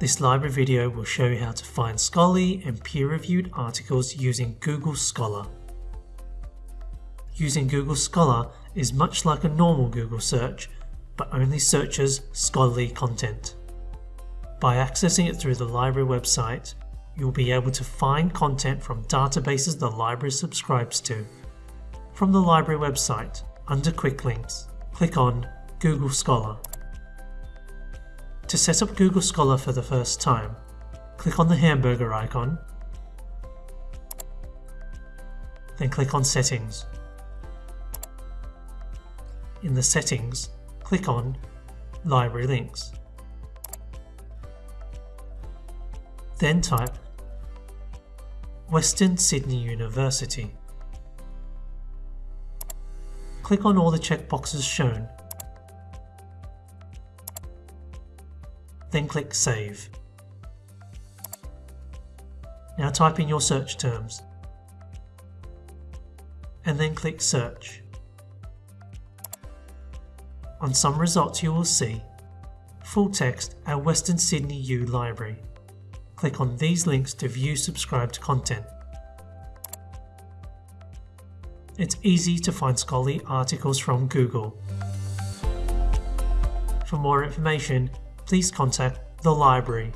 This library video will show you how to find scholarly and peer-reviewed articles using Google Scholar. Using Google Scholar is much like a normal Google search, but only searches scholarly content. By accessing it through the library website, you'll be able to find content from databases the library subscribes to. From the library website, under Quick Links, click on Google Scholar. To set up Google Scholar for the first time, click on the hamburger icon, then click on Settings. In the Settings, click on Library Links. Then type Western Sydney University. Click on all the checkboxes shown then click Save. Now type in your search terms and then click Search. On some results you will see full text at Western Sydney U Library. Click on these links to view subscribed content. It's easy to find scholarly articles from Google. For more information, please contact the library.